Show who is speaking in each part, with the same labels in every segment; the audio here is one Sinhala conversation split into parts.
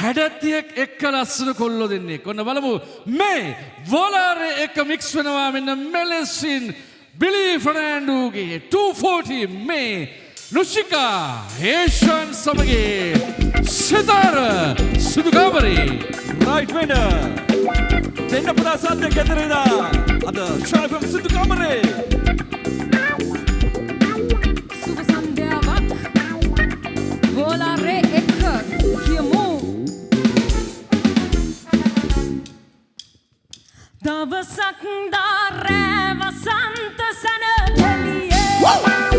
Speaker 1: හැඩැත්තියෙක් එක්ක ලස්සන කොල්ලො දෙන්නේ. කොන්න බලමු. මේ වොලාරය එක මික්ස් වෙනවා මෙන්න මෙලෙසින් බිලි ෆනෑන්ඩූගේ 240 මේ නුෂිකා හේෂන් සමගේ සිතාර සුදුකාමරේ.
Speaker 2: රයිට් වෙන්න දෙන්න පුරා සද්‍ය ගෙදරේදා අද ශ්‍රාවකම් සිදු කාමරේ
Speaker 3: සුබ සන්ධ්‍යාවක්. ගෝලාරේ එක්ක දවසක් දාරෑ වසන්ත සැනකැලියේ දෙන්නෝ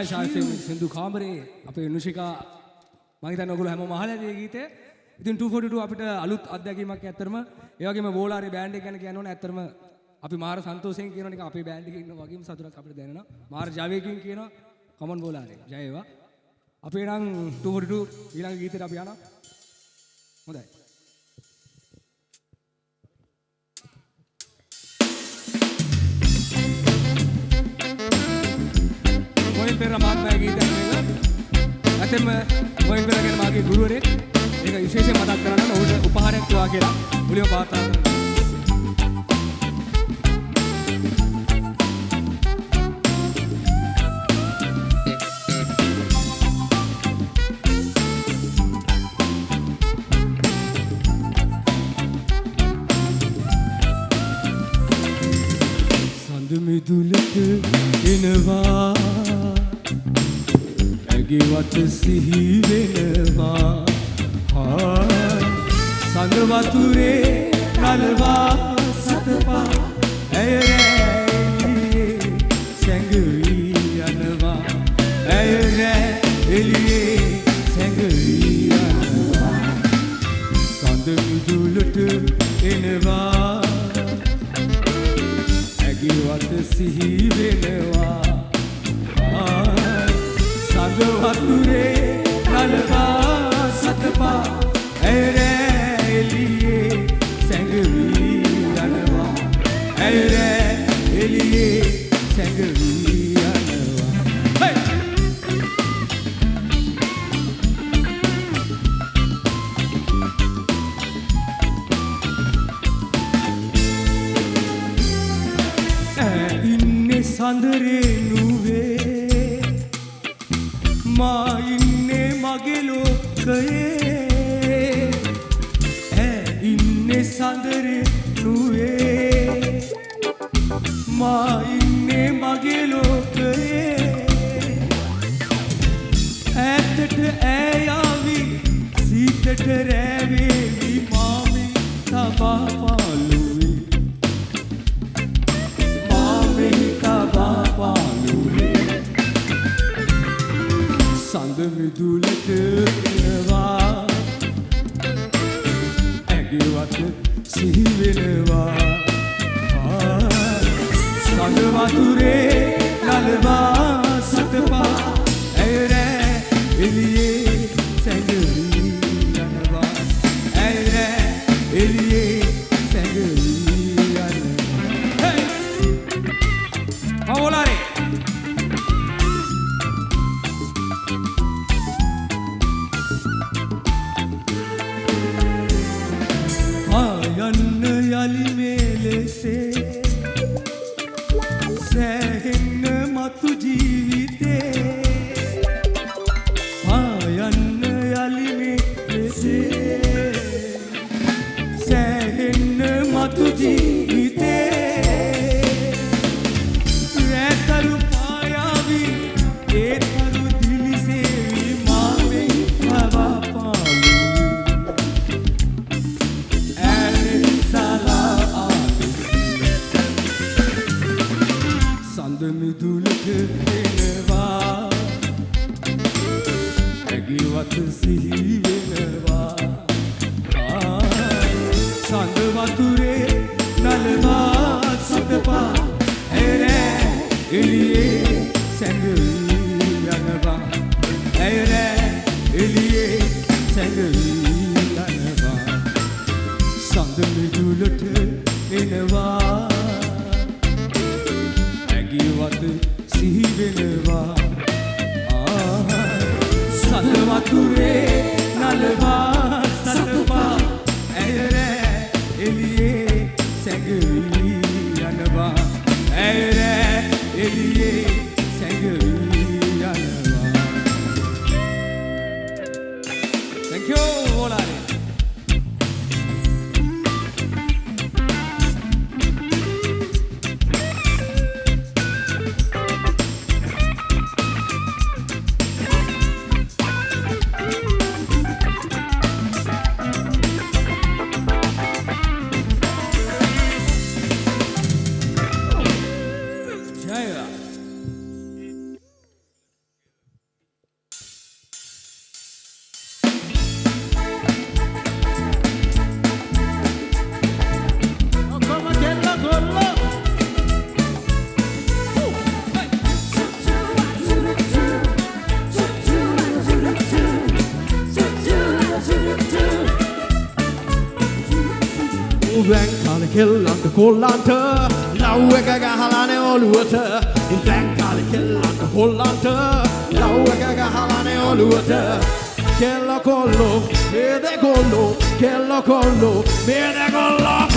Speaker 4: නියමයි ශාස්ත්‍රය සින්දු කාමරේ අපේ නුෂිකා මම හිතන්නේ ඔයගොල්ලෝ හැමෝම අහලා ඇති මේ ගීතය. ඉතින් 242 අපිට අලුත් අත්දැකීමක් ඇත්තරම ඒ වගේම වෝලාරේ බෑන්ඩ් එක ගැන කියන්න ඕනේ ඇත්තරම අපි මාර සන්තෝෂයෙන් කියනවා නිකන් අපේ බෑන්ඩ් එකේ ඉන්න වගේම සතුටක් අපිට දැනෙනවා. මාර ජවයකින් කියනවා කමන් වෝලාරේ. ජය වේවා. අපේ නම් 242 ඊළඟ ගීතේට අපි යනවා. හොඳයි. මොයින් පෙර මහත්මයා ගීතයක් මේක. ඇතෙම මොයින් පෙර ගැන මාගේ ගුරුවරයෙක්. ඒක විශේෂයෙන් මතක් කරන්න ඔහුට උපහාරයක් තුවා කියලා මුලින්ම පාත්තා කරනවා. ඇගිවත සිහි වෙනවා හා සඳ වතුරේ නලවා සඳරේ නුවේ. මා ඉන්නේ මගේ ලෝකයේ. ඈ ඉන්නේ සඳරේ නුවේ. මා ඉන්නේ මගේ ලෝකයේ. ඈතට ඈයාවි සීතට රැවේවි මාමි තබා මිදුලට එනවා ඇගිවත් සිහිවෙනවා සඳ වතුරේ නලවා සතපා ඇයරෑ එලියේ සැඟවී යනවා ඇයරෑ එලියේ සැඟවී යනවා Hey! සඳ මිදුලට එනවා. ඇගිවත් සිහි Ungwen kan ikke langt holde han til. Lauega ga halane og lue til. Ungwen kan ikke langt holde han til. Lauega ga halane og go
Speaker 5: til. Kello kollo, mede kollo, kello kollo, go kollo.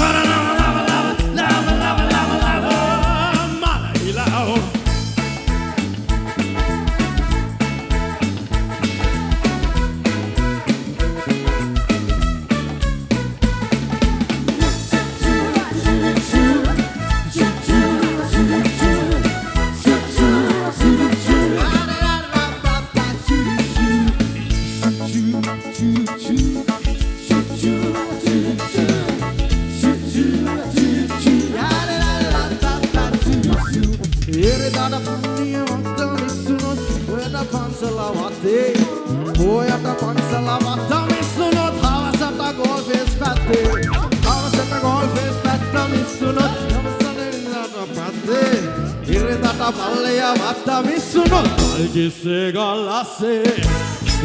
Speaker 5: Hatta Müslüman Dergisi gallası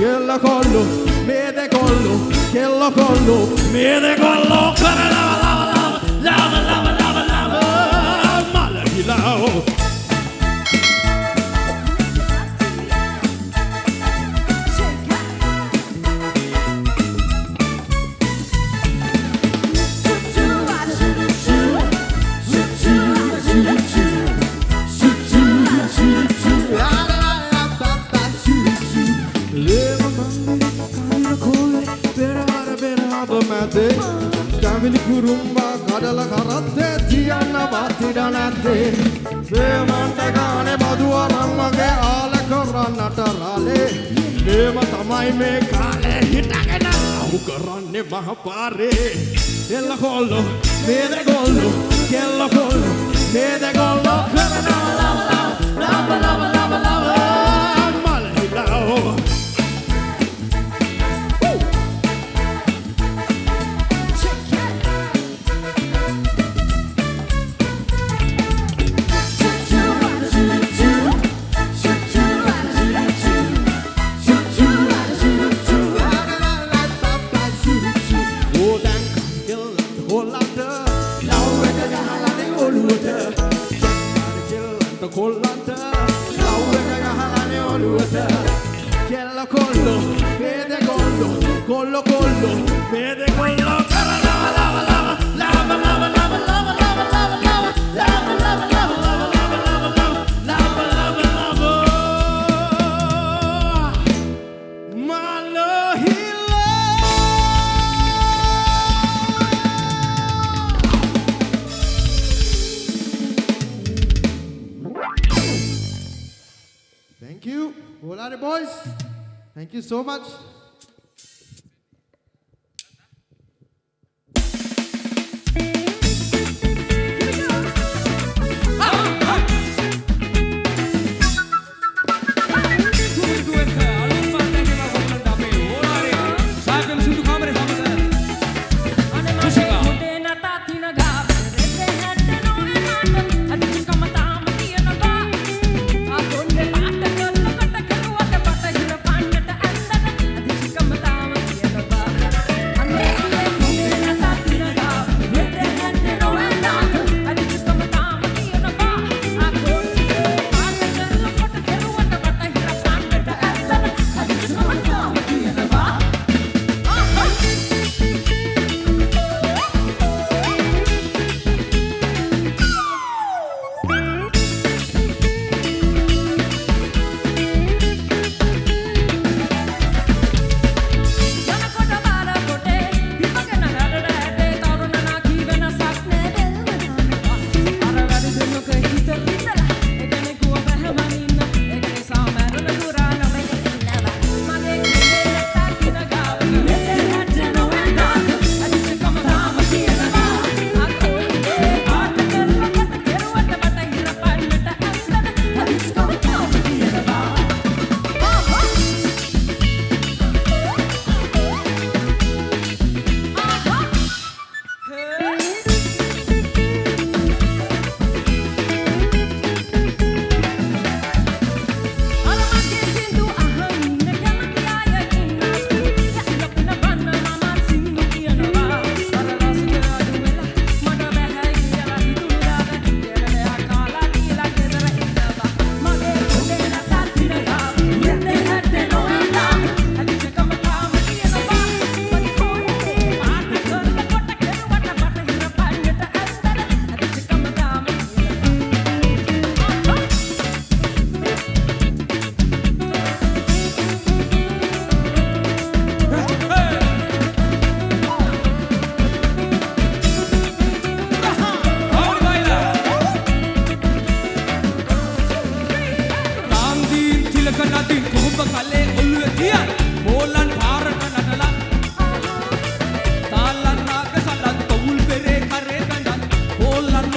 Speaker 5: Yella kollu Mide kollu Kella kollu Mide kollu Kara lava lava lava Lava lava lava lava Malaki lava මලහිලාෝ කැවිලි කුරුම්බා කඩල කරත්තේ තියන්න බත්තිඩ නැත්තේ. ප්‍රේමන්ට ගානේ බදුවරම්මගේ ආල කරන්නට රාලේ දේම තමයි මේ කාලේ හිටගෙන අවු කරන්නේ මහපාරේ. එල්ල කොල්ලෝ මේද කොල්ලෝ කෙල්ල කොල්ලෝ මේද කොල්ලෝ කරනවා ලව ලව ලව ලව ලව මලහිලාෝ ඕදැන් Thank you so much.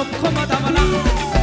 Speaker 4: の駒玉な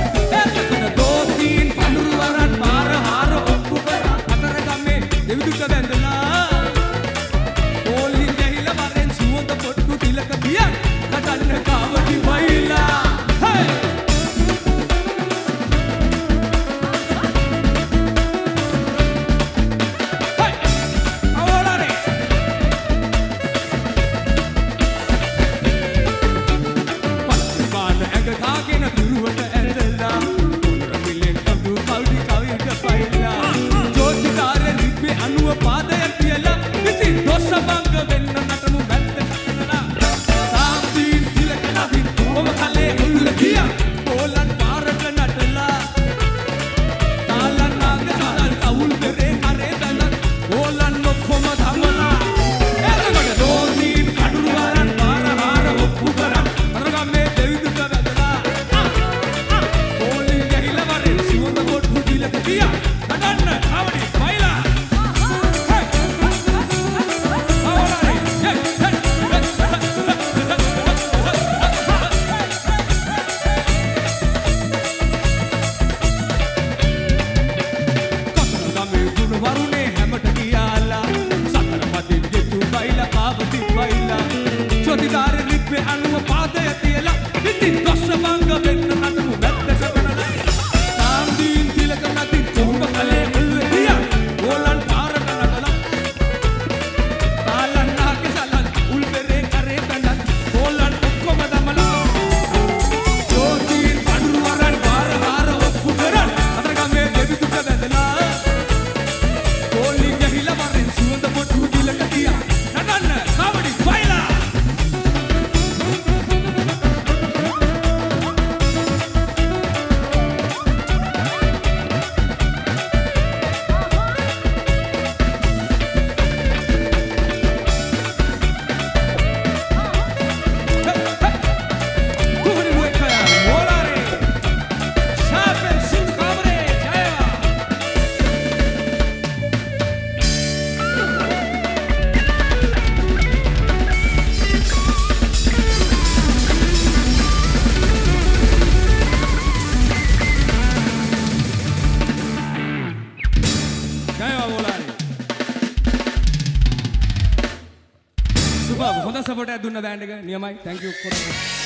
Speaker 4: සුබ හොඳ සපෝට් එකක් දුන්න බෑන්ඩ් එක නියමයි thank you. කොරන්න